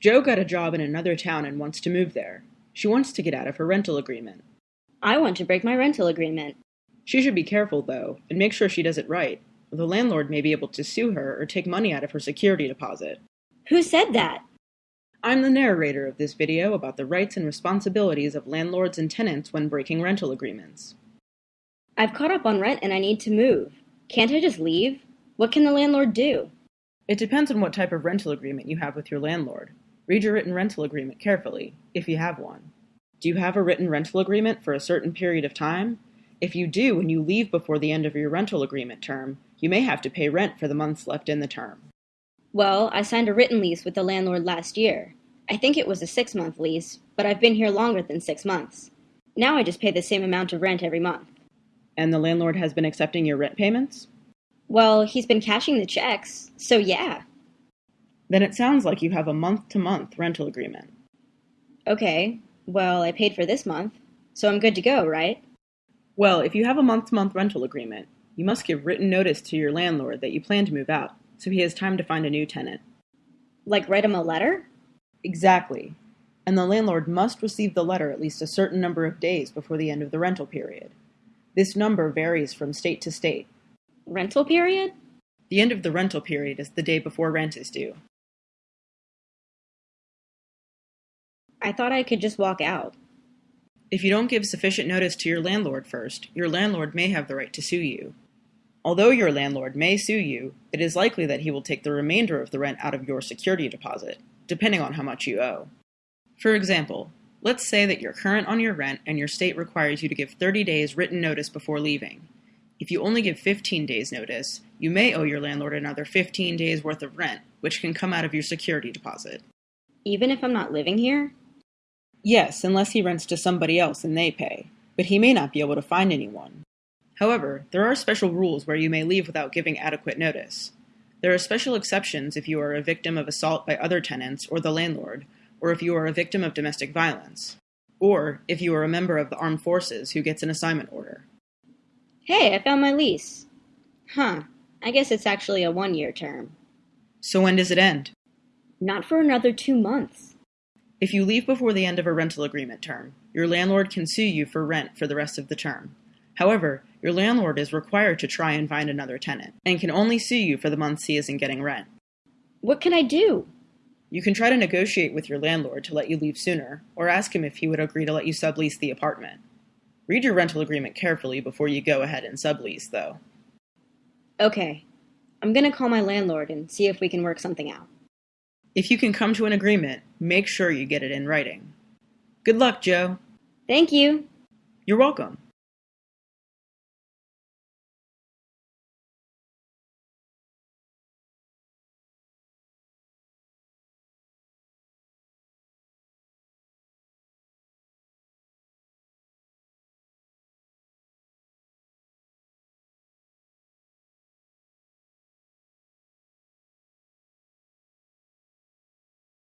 Joe got a job in another town and wants to move there. She wants to get out of her rental agreement. I want to break my rental agreement. She should be careful, though, and make sure she does it right. The landlord may be able to sue her or take money out of her security deposit. Who said that? I'm the narrator of this video about the rights and responsibilities of landlords and tenants when breaking rental agreements. I've caught up on rent and I need to move. Can't I just leave? What can the landlord do? It depends on what type of rental agreement you have with your landlord. Read your written rental agreement carefully, if you have one. Do you have a written rental agreement for a certain period of time? If you do and you leave before the end of your rental agreement term, you may have to pay rent for the months left in the term. Well, I signed a written lease with the landlord last year. I think it was a six month lease, but I've been here longer than six months. Now I just pay the same amount of rent every month. And the landlord has been accepting your rent payments? Well, he's been cashing the checks, so yeah. Then it sounds like you have a month to month rental agreement. Okay, well, I paid for this month, so I'm good to go, right? Well, if you have a month to month rental agreement, you must give written notice to your landlord that you plan to move out, so he has time to find a new tenant. Like write him a letter? Exactly. And the landlord must receive the letter at least a certain number of days before the end of the rental period. This number varies from state to state. Rental period? The end of the rental period is the day before rent is due. I thought I could just walk out. If you don't give sufficient notice to your landlord first, your landlord may have the right to sue you. Although your landlord may sue you, it is likely that he will take the remainder of the rent out of your security deposit, depending on how much you owe. For example, let's say that you're current on your rent and your state requires you to give 30 days written notice before leaving. If you only give 15 days notice, you may owe your landlord another 15 days worth of rent, which can come out of your security deposit. Even if I'm not living here? Yes, unless he rents to somebody else and they pay, but he may not be able to find anyone. However, there are special rules where you may leave without giving adequate notice. There are special exceptions if you are a victim of assault by other tenants or the landlord, or if you are a victim of domestic violence, or if you are a member of the armed forces who gets an assignment order. Hey, I found my lease. Huh, I guess it's actually a one year term. So when does it end? Not for another two months. If you leave before the end of a rental agreement term, your landlord can sue you for rent for the rest of the term. However, your landlord is required to try and find another tenant, and can only sue you for the months he isn't getting rent. What can I do? You can try to negotiate with your landlord to let you leave sooner, or ask him if he would agree to let you sublease the apartment. Read your rental agreement carefully before you go ahead and sublease, though. Okay, I'm gonna call my landlord and see if we can work something out. If you can come to an agreement, make sure you get it in writing. Good luck, Joe. Thank you. You're welcome.